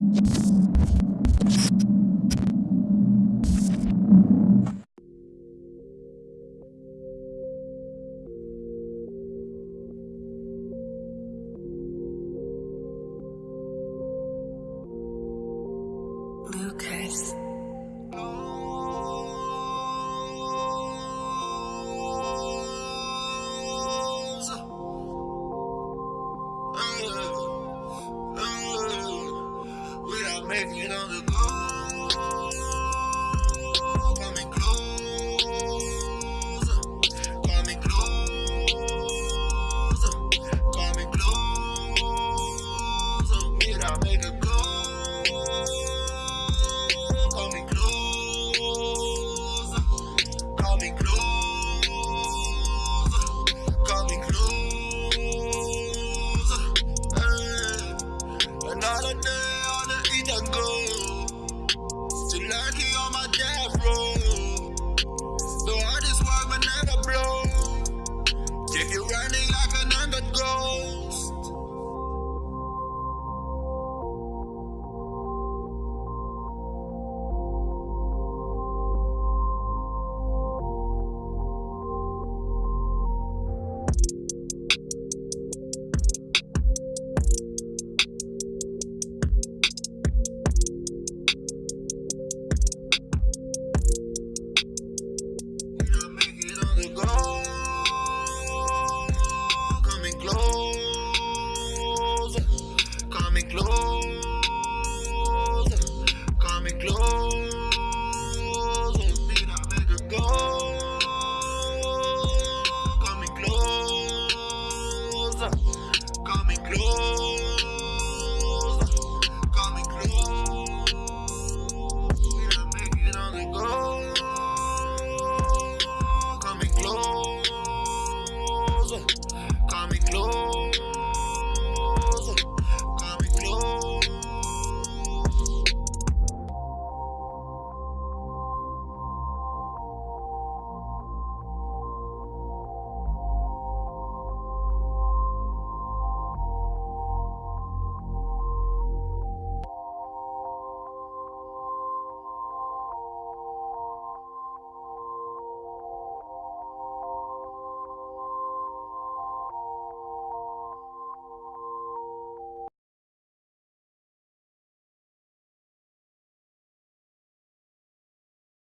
you Come in know the goal, coming closer, closer. A closer, closer, closer. Another day. Still lucky Tonight, he on my day. No.